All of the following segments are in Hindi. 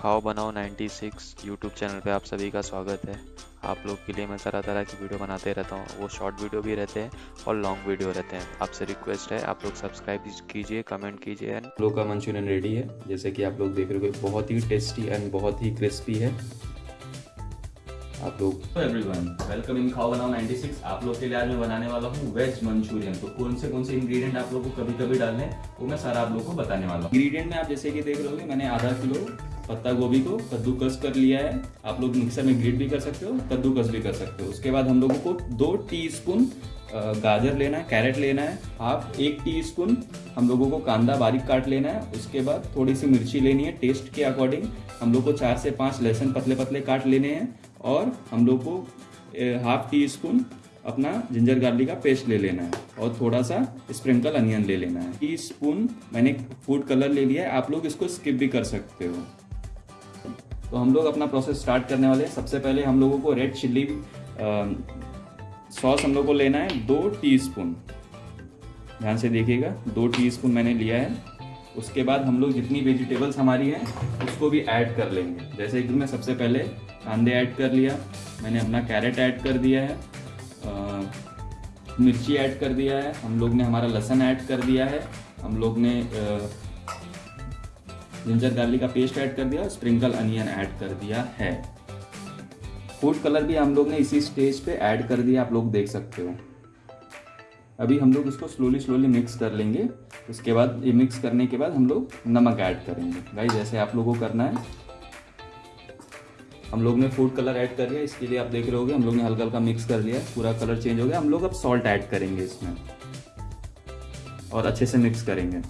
खाओ बनाओ 96 यूट्यूब चैनल पे आप सभी का स्वागत है। आप लोग के लिए मैं तरह तरह की वीडियो बनाते रहता हूँ। वो शॉर्ट वीडियो भी रहते हैं और लॉन्ग वीडियो रहते हैं। आपसे रिक्वेस्ट है आप लोग सब्सक्राइब कीजिए कमेंट कीजिए। एंड लोग का मंचूरियन रेडी है। जैसे कि आप लोग देख रहे हो बहुत ही टेस्टी एंड बहुत ही क्रिस्पी है। आप लोग एवरीवन वेलकम इन खाओ बनाओ 96 आप लोग के लिए आज मैं बनाने वाला हूँ वेज मंचूरियन। तो कौन से कौन से इंग्रेडिएंट आप लोग को कभी कभी डालने वो मैं सारा आप लोग को बताने वाला हूँ। इंग्रेडिएंट में आप जैसे कि देख रहे होगे मैंने आधा किलो पत्ता गोभी को कद्दूकस कर लिया है। आप लोग मिक्सर में ग्रेट भी कर सकते हो, कद्दूकस भी कर सकते हो। उसके बाद हम लोगों को दो टी गाजर लेना है, कैरेट लेना है। हाफ़ एक टी स्पून हम लोगों को कांदा बारीक काट लेना है। उसके बाद थोड़ी सी मिर्ची लेनी है टेस्ट के अकॉर्डिंग हम लोग को चार से पाँच लहसुन पतले पतले काट लेने हैं और हम लोग को हाफ़ टी स्पून अपना जिंजर गार्लिक का पेस्ट ले लेना है और थोड़ा सा स्प्रिंकल अनियन ले लेना है। टी स्पून मैंने फ़ूड कलर ले लिया है, आप लोग इसको स्किप भी कर सकते हो। तो हम लोग अपना प्रोसेस स्टार्ट करने वाले हैं। सबसे पहले हम लोगों को रेड चिल्ली सॉस हम लोग को लेना है दो टीस्पून ध्यान से देखिएगा दो टीस्पून मैंने लिया है। उसके बाद हम लोग जितनी वेजिटेबल्स हमारी हैं उसको भी ऐड कर लेंगे। जैसे कि मैं सबसे पहले कांदे ऐड कर लिया मैंने अपना कैरेट ऐड कर दिया है आ, मिर्ची ऐड कर दिया है हम लोग ने हमारा लहसन ऐड कर दिया है हम लोग ने जिंजर गार्लिक का पेस्ट ऐड कर दिया और स्प्रिंकल अनियन ऐड कर दिया है। फ़ूड कलर भी हम लोग ने इसी स्टेज पे ऐड कर दिया, आप लोग देख सकते हो। अभी हम लोग इसको स्लोली स्लोली मिक्स कर लेंगे। उसके बाद, ये मिक्स करने के बाद हम लोग नमक ऐड करेंगे। भाई जैसे आप लोगों को करना है, हम लोग ने फ़ूड कलर ऐड कर लिया इसके लिए आप देख रहे होगे, हम लोग ने हल्का हल्का मिक्स कर लिया। पूरा कलर चेंज हो गया। हम लोग अब सॉल्ट ऐड करेंगे इसमें और अच्छे से मिक्स करेंगे।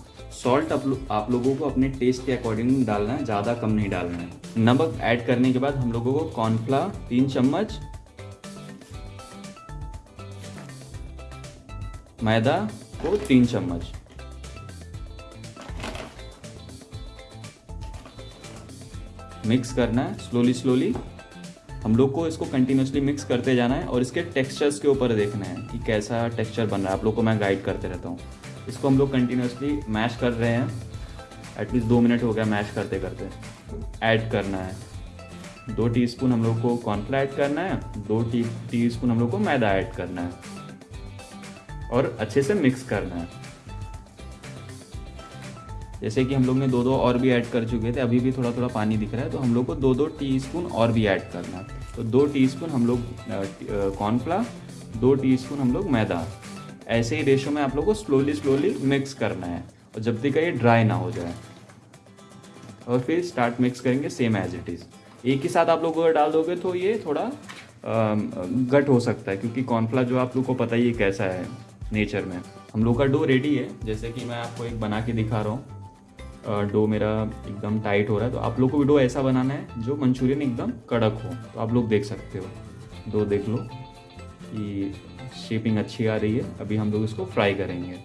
सॉल्ट आप, लो, आप लोगों को अपने टेस्ट के अकॉर्डिंग डालना है ज़्यादा कम नहीं डालना है। नमक ऐड करने के बाद हम लोगों को कॉर्नफ्ला तीन चम्मच मैदा को तीन चम्मच। मिक्स करना है स्लोली स्लोली हम लोग को इसको कंटिन्यूसली मिक्स करते जाना है और इसके टेक्सचर्स के ऊपर देखना है कि कैसा टेक्सचर बन रहा है। आप लोग को मैं गाइड करते रहता हूँ। इसको हम लोग कंटिन्यूसली मैश कर रहे हैं। एटलीस्ट दो मिनट हो गया मैश करते करते। ऐड करना है। दो टीस्पून हम लोग को कॉर्नफ्ला ऐड करना है। दो टी टीस्पून हम लोग को मैदा ऐड करना है। और अच्छे से मिक्स करना है। जैसे कि हम लोग ने दो दो और भी ऐड कर चुके थे, अभी भी थोड़ा थोड़ा पानी दिख रहा है तो हम लोग को दो दो टीस्पून और भी ऐड करना है। तो दो टीस्पून हम लोग कॉर्नफ्ला दो टीस्पून हम लोग मैदा। ऐसे ही रेशो में आप लोग को स्लोली स्लोली मिक्स करना है। और जब तक ये ड्राई ना हो जाए। और फिर स्टार्ट मिक्स करेंगे सेम एज इट इज़ एक ही साथ आप लोग अगर डाल दोगे तो ये थोड़ा गट हो सकता है, क्योंकि कॉर्नफ्ला जो आप लोग को पता ही है कैसा है नेचर में। हम लोग का डो रेडी है, जैसे कि मैं आपको एक बना के दिखा रहा हूँ। डो मेरा एकदम टाइट हो रहा है तो आप लोग को भी डो ऐसा बनाना है जो मंचूरियन एकदम कड़क हो। तो आप लोग देख सकते हो। डो देख लो कि शेपिंग अच्छी आ रही है। अभी हम लोग इसको फ्राई करेंगे।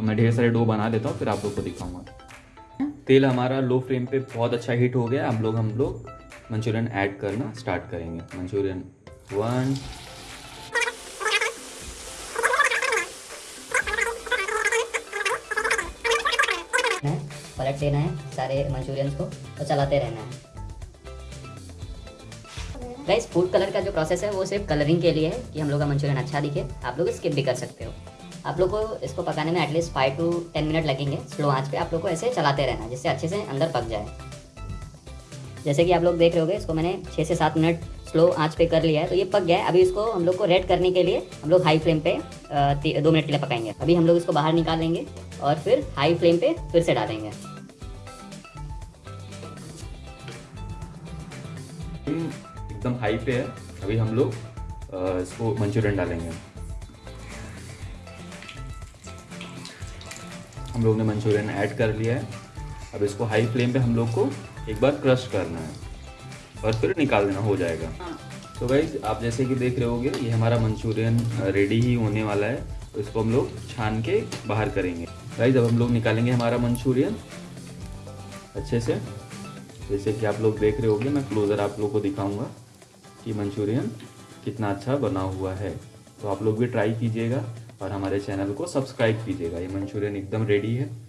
मैं ढेर सारे डो बना देता हूँ, फिर आप लोग को दिखाऊँगा। तेल हमारा लो फ्लेम पे बहुत अच्छा हीट हो गया। हम लोग हम लोग मंचूरियन ऐड करना स्टार्ट करेंगे। मंचूरियन वन पलट देना है सारे मंचूरियंस को और चलाते रहना है। गाइस फ़ूड कलर का जो प्रोसेस है, वो सिर्फ़ कलरिंग के लिए है कि हम लोग का मंचूरियन अच्छा दिखे। आप लोग स्किप भी कर सकते हो। आप लोग को इसको पकाने में at least five to ten minute लगेंगे स्लो आँच पे। आप लोग को ऐसे चलाते रहना, जिससे अच्छे से अंदर पक जाए। जैसे कि आप लोग देख रहे होगे, इसको मैंने छः से सात मिनट स्लो आँच पे कर लिया है तो ये पक गया है। अभी इसको हम लोग को रेड करने के लिए हम लोग हाई फ्लेम पे दो मिनट के लिए पकाएँगे। अभी हम लोग इसको बाहर निकाल लेंगे और फिर हाई फ्लेम पे फिर से डालेंगे। एकदम हाई पे है। अभी हम लोग इसको मंचूरियन डालेंगे। हम लोग ने मंचूरियन ऐड कर लिया है। अब इसको हाई फ्लेम पे हम लोग को एक बार क्रश करना है। और फिर निकाल देना हो जाएगा। तो भाई आप जैसे कि देख रहे होगे ये हमारा मंचूरियन रेडी ही होने वाला है। तो इसको हम लोग छान के बाहर करेंगे। भाई जब हम लोग निकालेंगे हमारा मंचूरियन। अच्छे से। जैसे कि आप लोग देख रहे होगे मैं क्लोज़र आप लोग को दिखाऊँगा। कि मंचूरियन कितना अच्छा बना हुआ है। तो आप लोग भी ट्राई कीजिएगा और हमारे चैनल को सब्सक्राइब कीजिएगा। ये मंचूरियन एकदम रेडी है।